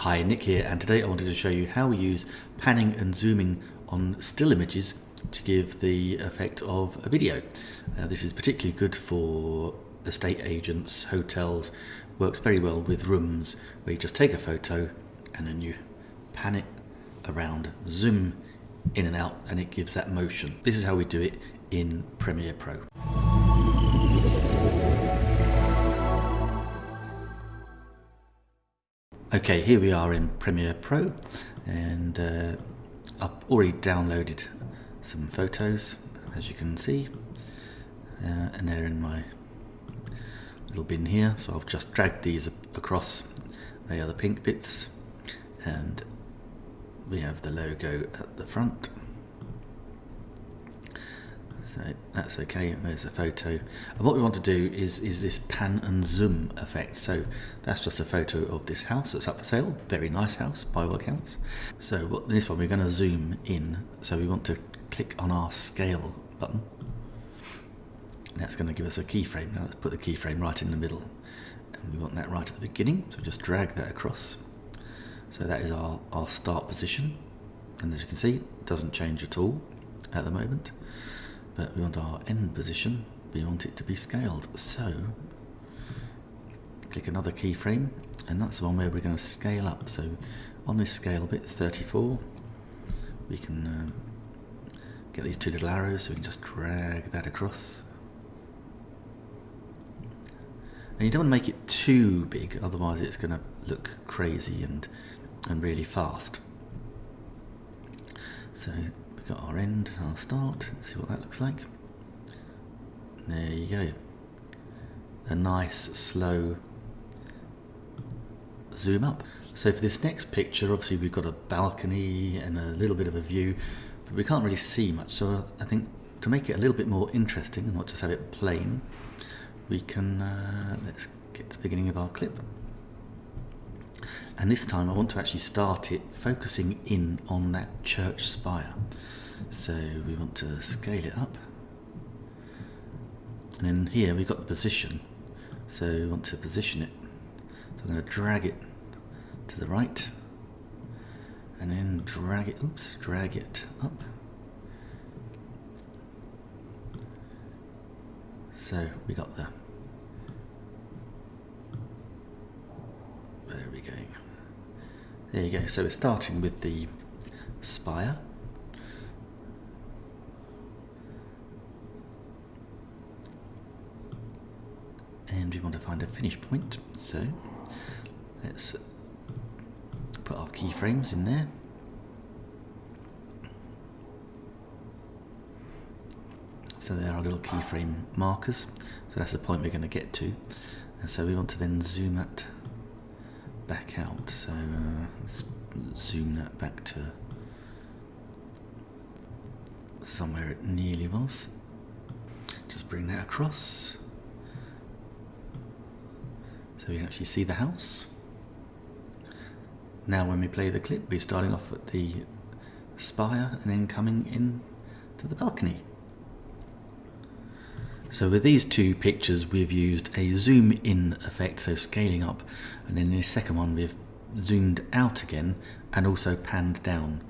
Hi, Nick here, and today I wanted to show you how we use panning and zooming on still images to give the effect of a video. Uh, this is particularly good for estate agents, hotels, works very well with rooms where you just take a photo and then you pan it around, zoom in and out, and it gives that motion. This is how we do it in Premiere Pro. Okay, here we are in Premiere Pro and uh, I've already downloaded some photos as you can see uh, and they're in my little bin here. So I've just dragged these across they are the pink bits and we have the logo at the front so that's okay there's a photo. And what we want to do is is this pan and zoom effect. So that's just a photo of this house that's up for sale. Very nice house by all accounts. So what this one we're going to zoom in. So we want to click on our scale button. That's going to give us a keyframe. Now let's put the keyframe right in the middle. And we want that right at the beginning. So just drag that across. So that is our, our start position. And as you can see it doesn't change at all at the moment but we want our end position, we want it to be scaled. So click another keyframe and that's the one where we're going to scale up. So on this scale bit, it's 34, we can uh, get these two little arrows so we can just drag that across. And you don't want to make it too big, otherwise it's going to look crazy and, and really fast. So got our end, our start. Let's see what that looks like. There you go. A nice slow zoom up. So for this next picture, obviously we've got a balcony and a little bit of a view, but we can't really see much. So I think to make it a little bit more interesting and not just have it plain, we can, uh, let's get to the beginning of our clip. And this time I want to actually start it focusing in on that church spire. So we want to scale it up. And then here we've got the position. So we want to position it. So I'm going to drag it to the right. And then drag it, oops, drag it up. So we got the there we go. There you go. So we're starting with the spire. And we want to find a finish point. So let's put our keyframes in there. So there are little keyframe markers. So that's the point we're going to get to. And so we want to then zoom that back out. So uh, let's zoom that back to somewhere it nearly was. Just bring that across. So we can actually see the house. Now when we play the clip, we're starting off at the spire and then coming in to the balcony. So with these two pictures we've used a zoom in effect, so scaling up, and then in the second one we've zoomed out again and also panned down.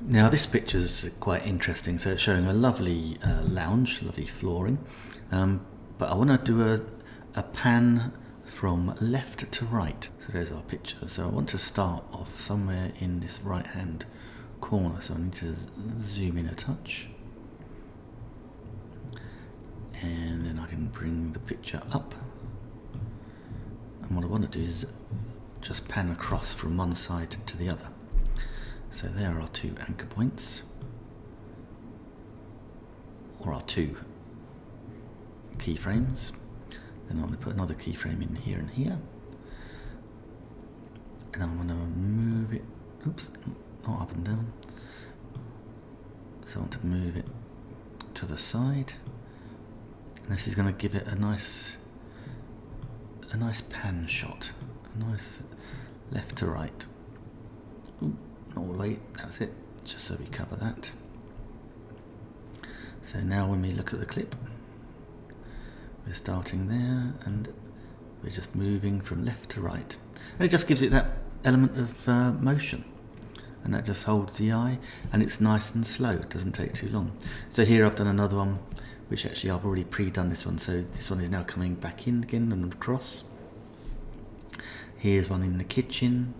Now this picture is quite interesting, so it's showing a lovely uh, lounge, lovely flooring, um, but I want to do a, a pan from left to right. So there's our picture. So I want to start off somewhere in this right hand corner, so I need to zoom in a touch and then I can bring the picture up. And what I want to do is just pan across from one side to the other. So there are two anchor points. Or our two keyframes. Then I'm going to put another keyframe in here and here. And I'm going to move it oops not up and down. So I want to move it to the side and this is going to give it a nice, a nice pan shot, a nice left to right. Ooh, all the way, that's it, just so we cover that. So now when we look at the clip, we're starting there and we're just moving from left to right. And it just gives it that element of uh, motion and that just holds the eye and it's nice and slow it doesn't take too long so here I've done another one which actually I've already pre-done this one. So this one is now coming back in again and across. Here's one in the kitchen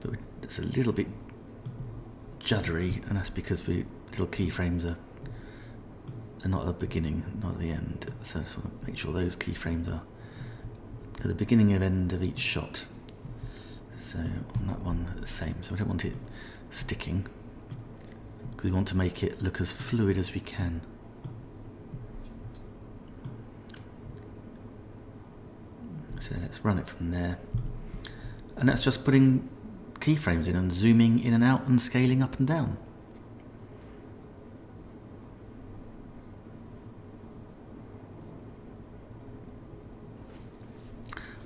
but it's a little bit juddery and that's because we little keyframes are, are not at the beginning not at the end. So I just want to make sure those keyframes are at the beginning and end of each shot. So on that one the same. So I don't want it sticking because we want to make it look as fluid as we can so let's run it from there. And that's just putting keyframes in and zooming in and out and scaling up and down.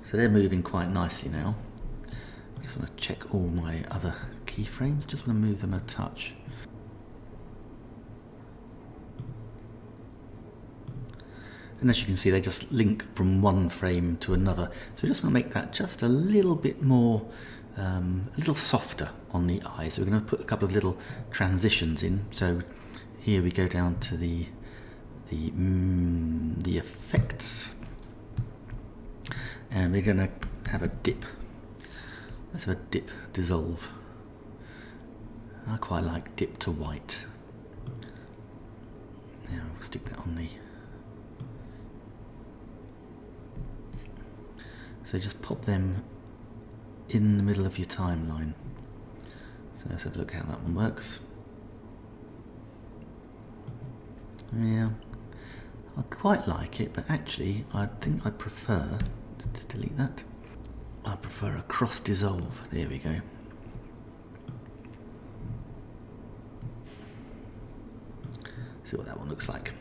So they're moving quite nicely now. I just want to check all my other keyframes, just want to move them a touch. And as you can see, they just link from one frame to another. So we just want to make that just a little bit more, um, a little softer on the eye. So we're going to put a couple of little transitions in. So here we go down to the the mm, the effects, and we're going to have a dip Let's have a dip dissolve. I quite like dip to white. Now we'll stick that on the. So just pop them in the middle of your timeline. So let's have a look how that one works. Yeah, I quite like it, but actually I think I prefer to delete that. I prefer a cross dissolve. There we go. See what that one looks like.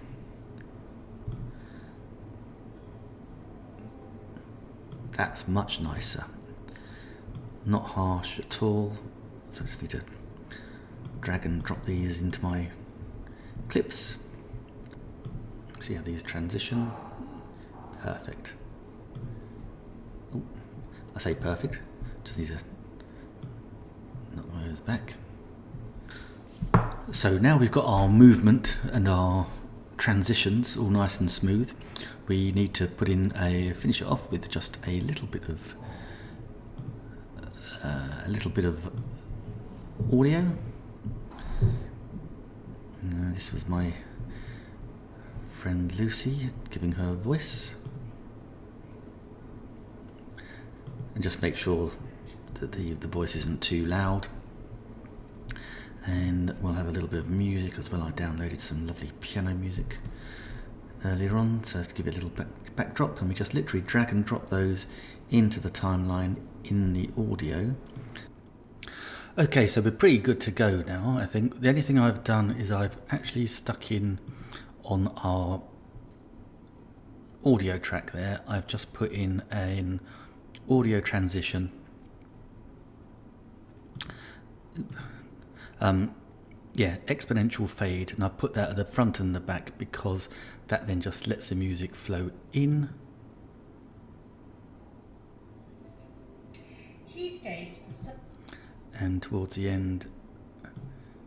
That's much nicer. Not harsh at all. So I just need to drag and drop these into my clips. See how these transition. Perfect. I say perfect, just need to knock those back. So now we've got our movement and our transitions all nice and smooth. We need to put in a finish it off with just a little bit of uh, a little bit of audio. Uh, this was my friend Lucy giving her voice. and just make sure that the, the voice isn't too loud and we'll have a little bit of music as well. I downloaded some lovely piano music earlier on so to give it a little back, backdrop and we just literally drag and drop those into the timeline in the audio. Okay, so we're pretty good to go now, I think. The only thing I've done is I've actually stuck in on our audio track there, I've just put in an audio transition. Um, yeah, exponential fade, and I've put that at the front and the back because that then just lets the music flow in. And towards the end,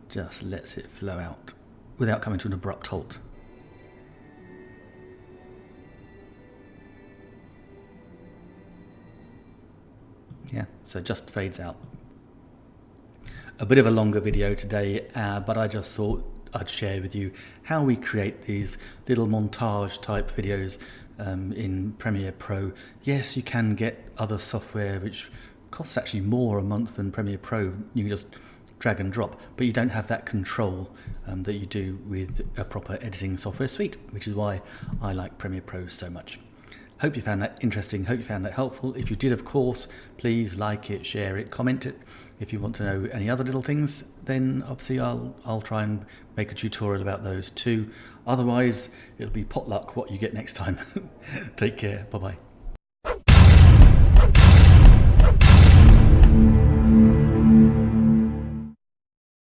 just lets it flow out without coming to an abrupt halt. Yeah, so just fades out. A bit of a longer video today, uh, but I just thought I'd share with you how we create these little montage type videos um, in Premiere Pro. Yes, you can get other software which costs actually more a month than Premiere Pro. You can just drag and drop, but you don't have that control um, that you do with a proper editing software suite, which is why I like Premiere Pro so much. Hope you found that interesting. Hope you found that helpful. If you did, of course, please like it, share it, comment it. If you want to know any other little things, then obviously I'll I'll try and make a tutorial about those too. Otherwise, it'll be potluck what you get next time. Take care. Bye bye.